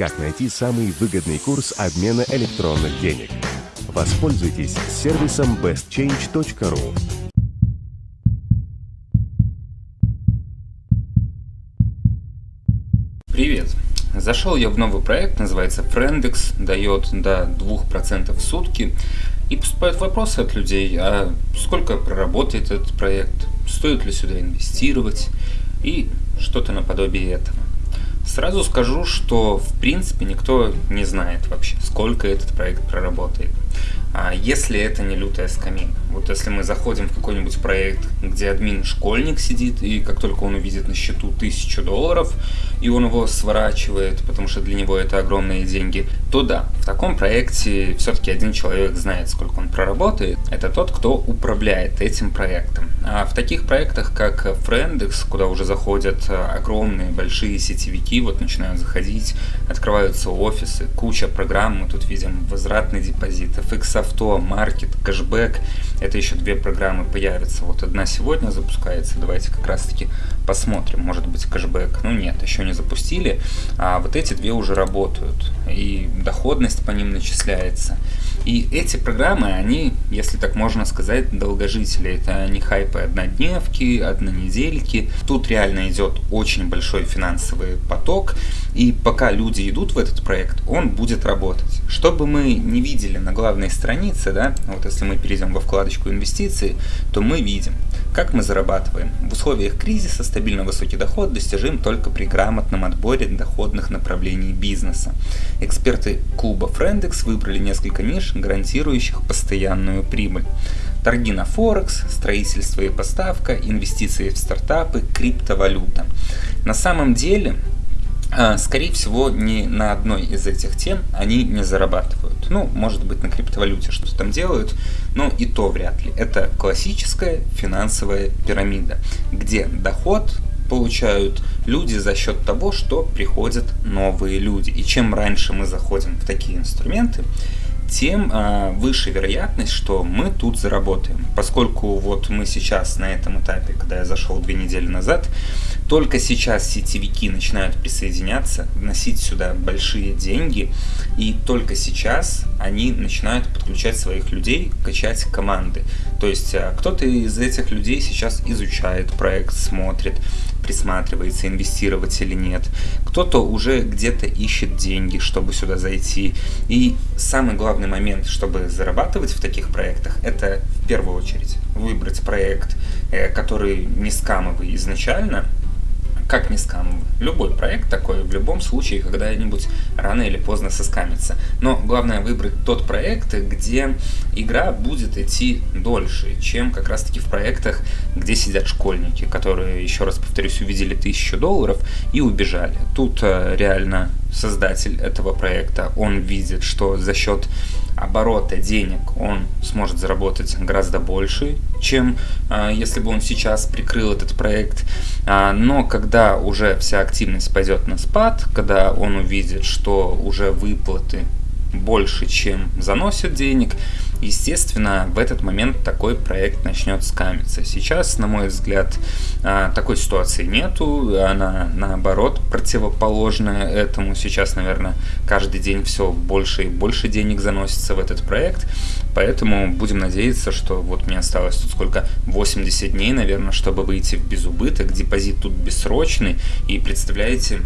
как найти самый выгодный курс обмена электронных денег. Воспользуйтесь сервисом bestchange.ru. Привет! Зашел я в новый проект, называется Friendex, дает до 2% в сутки. И поступают вопросы от людей, а сколько проработает этот проект, стоит ли сюда инвестировать и что-то наподобие этого. Сразу скажу, что в принципе никто не знает вообще, сколько этот проект проработает. А если это не лютая скамейка. Вот если мы заходим в какой-нибудь проект, где админ школьник сидит, и как только он увидит на счету тысячу долларов, и он его сворачивает, потому что для него это огромные деньги, то да, в таком проекте все-таки один человек знает, сколько он проработает. Это тот, кто управляет этим проектом. А в таких проектах, как Friendex, куда уже заходят огромные большие сетевики, вот начинают заходить, открываются офисы, куча программ, мы тут видим возвратный депозит, FX авто, маркет, кэшбэк. Это еще две программы появятся. Вот одна сегодня запускается. Давайте как раз таки посмотрим. Может быть кэшбэк. Ну нет, еще не запустили. А вот эти две уже работают. И доходность по ним начисляется. И эти программы, они, если так можно сказать, долгожители. Это не хайпы однодневки, однонедельки. Тут реально идет очень большой финансовый поток. И пока люди идут в этот проект, он будет работать. Чтобы мы не видели на главной странице, да, вот если мы перейдем во вкладочку инвестиции, то мы видим, как мы зарабатываем. В условиях кризиса стабильно высокий доход достижим только при грамотном отборе доходных направлений бизнеса. Эксперты клуба Friendex выбрали несколько ниш, гарантирующих постоянную прибыль. Торги на Форекс, строительство и поставка, инвестиции в стартапы, криптовалюта. На самом деле скорее всего, ни на одной из этих тем они не зарабатывают. Ну, может быть, на криптовалюте что-то там делают, но и то вряд ли. Это классическая финансовая пирамида, где доход получают люди за счет того, что приходят новые люди. И чем раньше мы заходим в такие инструменты, тем э, выше вероятность, что мы тут заработаем. Поскольку вот мы сейчас на этом этапе, когда я зашел две недели назад, только сейчас сетевики начинают присоединяться, вносить сюда большие деньги, и только сейчас они начинают подключать своих людей, качать команды. То есть э, кто-то из этих людей сейчас изучает проект, смотрит, присматривается, инвестировать или нет. Кто-то уже где-то ищет деньги, чтобы сюда зайти. И самый главный момент, чтобы зарабатывать в таких проектах, это в первую очередь выбрать проект, э, который не скамовый изначально, как не скамовый. Любой проект такой в любом случае когда-нибудь рано или поздно соскамится. Но главное выбрать тот проект, где игра будет идти дольше, чем как раз таки в проектах, где сидят школьники, которые, еще раз повторюсь, увидели тысячу долларов и убежали. Тут э, реально создатель этого проекта, он видит, что за счет оборота денег он сможет заработать гораздо больше, чем э, если бы он сейчас прикрыл этот проект. А, но когда уже вся активность пойдет на спад, когда он увидит, что уже выплаты больше, чем заносят денег, естественно, в этот момент такой проект начнет скамиться. Сейчас, на мой взгляд, а, такой ситуации нету, она наоборот противоположная этому. Сейчас, наверное, каждый день все больше и больше денег заносится в этот проект, поэтому будем надеяться, что вот мне осталось тут сколько, 80 дней, наверное, чтобы выйти в безубыток, депозит тут бессрочный, и представляете,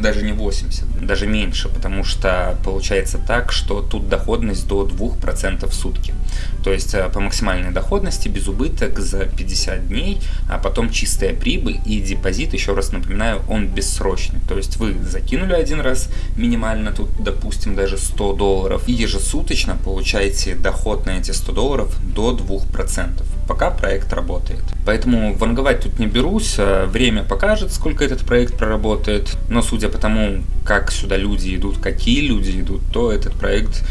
даже не 80, даже меньше, потому что получается так, что тут доходность до 2% в сутки. То есть э, по максимальной доходности без убыток за 50 дней, а потом чистая прибыль и депозит, еще раз напоминаю, он бессрочный. То есть вы закинули один раз минимально, тут допустим даже 100 долларов, и ежесуточно получаете доход на эти 100 долларов до 2% пока проект работает. Поэтому ванговать тут не берусь, а время покажет, сколько этот проект проработает, но судя по тому, как сюда люди идут, какие люди идут, то этот проект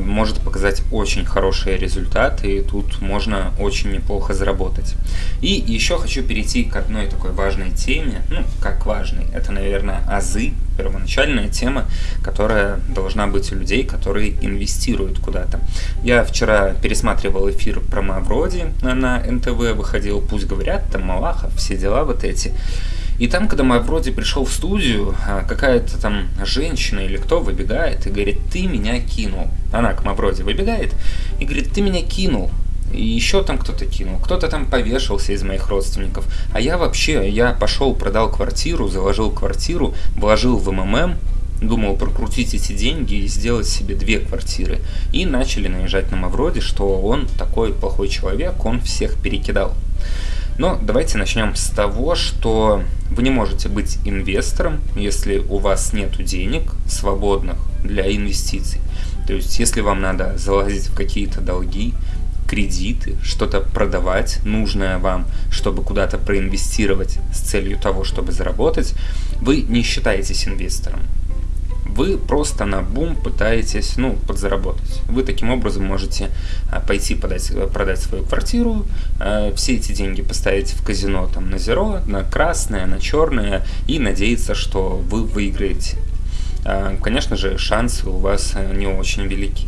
может показать очень хорошие результаты, и тут можно очень неплохо заработать. И еще хочу перейти к одной такой важной теме, ну, как важной, это, наверное, азы, первоначальная тема, которая должна быть у людей, которые инвестируют куда-то. Я вчера пересматривал эфир про Мавроди на НТВ, выходил, пусть говорят, там Малахов, все дела вот эти. И там, когда мы вроде пришел в студию, а, какая-то там женщина или кто выбегает и говорит, ты меня кинул. Она к Мавроди выбегает и говорит, ты меня кинул. И еще там кто-то кинул, кто-то там повешался из моих родственников. А я вообще, я пошел, продал квартиру, заложил квартиру, вложил в МММ, думал прокрутить эти деньги и сделать себе две квартиры. И начали наезжать на Мавроди, что он такой плохой человек, он всех перекидал. Но давайте начнем с того, что вы не можете быть инвестором, если у вас нет денег свободных для инвестиций. То есть, если вам надо залазить в какие-то долги, кредиты, что-то продавать нужное вам, чтобы куда-то проинвестировать с целью того, чтобы заработать, вы не считаетесь инвестором вы просто на бум пытаетесь, ну, подзаработать. Вы таким образом можете а, пойти подать, продать свою квартиру, а, все эти деньги поставить в казино там на зеро, на красное, на черное и надеяться, что вы выиграете. А, конечно же, шансы у вас не очень велики.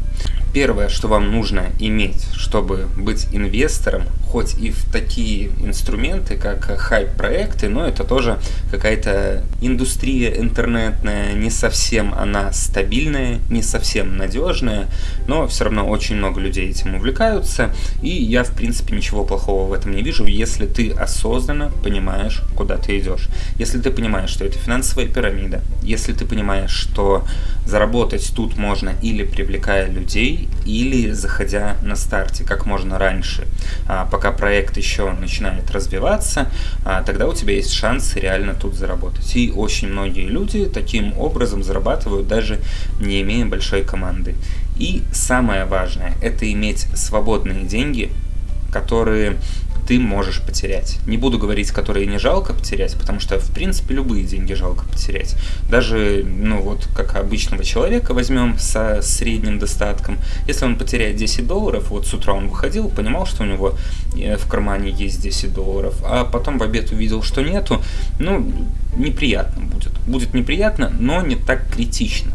Первое, что вам нужно иметь, чтобы быть инвестором, хоть и в такие инструменты, как хайп-проекты, но это тоже какая-то индустрия интернетная, не совсем она стабильная, не совсем надежная, но все равно очень много людей этим увлекаются, и я, в принципе, ничего плохого в этом не вижу, если ты осознанно понимаешь, куда ты идешь. Если ты понимаешь, что это финансовая пирамида, если ты понимаешь, что заработать тут можно или привлекая людей, или заходя на старте как можно раньше, а, пока проект еще начинает развиваться, а, тогда у тебя есть шанс реально тут заработать. И очень многие люди таким образом зарабатывают, даже не имея большой команды. И самое важное – это иметь свободные деньги, которые ты можешь потерять. Не буду говорить, которые не жалко потерять, потому что, в принципе, любые деньги жалко потерять. Даже, ну вот, как обычного человека возьмем со средним достатком, если он потеряет 10 долларов, вот с утра он выходил, понимал, что у него э, в кармане есть 10 долларов, а потом в обед увидел, что нету, ну, неприятно будет. Будет неприятно, но не так критично.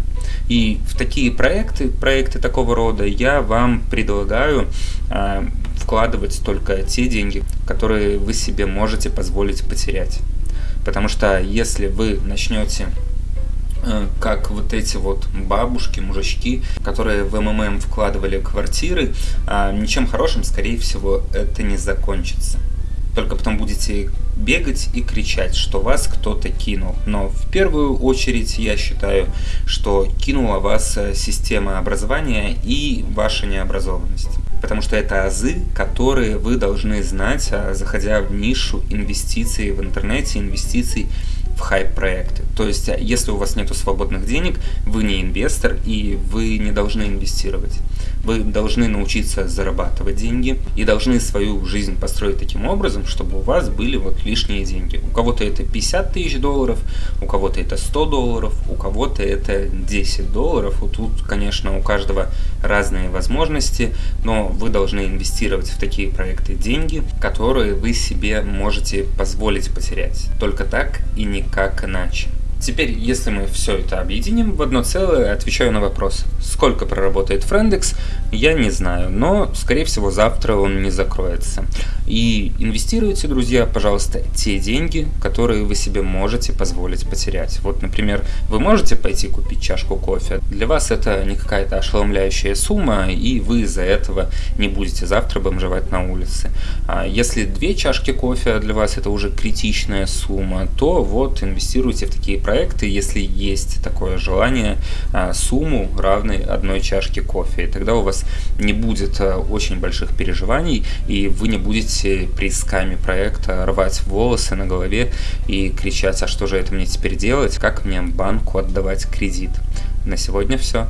И в такие проекты, проекты такого рода, я вам предлагаю э, вкладывать только те деньги, которые вы себе можете позволить потерять. Потому что если вы начнете э, как вот эти вот бабушки, мужички, которые в МММ вкладывали квартиры, а ничем хорошим, скорее всего, это не закончится. Только потом будете бегать и кричать, что вас кто-то кинул. Но в первую очередь я считаю, что кинула вас э, система образования и ваша необразованность потому что это азы, которые вы должны знать, а, заходя в нишу инвестиций в интернете, инвестиций в хайп-проекты. То есть, а, если у вас нет свободных денег, вы не инвестор и вы не должны инвестировать. Вы должны научиться зарабатывать деньги и должны свою жизнь построить таким образом, чтобы у вас были вот лишние деньги. У кого-то это 50 тысяч долларов, у кого-то это 100 долларов, у кого-то это 10 долларов. Вот тут, конечно, у каждого разные возможности, но вы должны инвестировать в такие проекты деньги, которые вы себе можете позволить потерять. Только так и никак иначе. Теперь, если мы все это объединим в одно целое, отвечаю на вопрос, сколько проработает Френдекс, я не знаю, но, скорее всего, завтра он не закроется. И инвестируйте, друзья, пожалуйста, те деньги, которые вы себе можете позволить потерять. Вот, например, вы можете пойти купить чашку кофе, для вас это не какая-то ошеломляющая сумма, и вы из-за этого не будете завтра бомжевать на улице. А если две чашки кофе для вас это уже критичная сумма, то вот инвестируйте в такие проекты, если есть такое желание, а, сумму равной одной чашке кофе. И тогда у вас не будет а, очень больших переживаний, и вы не будете при скаме проекта рвать волосы на голове и кричать, а что же это мне теперь делать, как мне банку отдавать кредит. На сегодня все.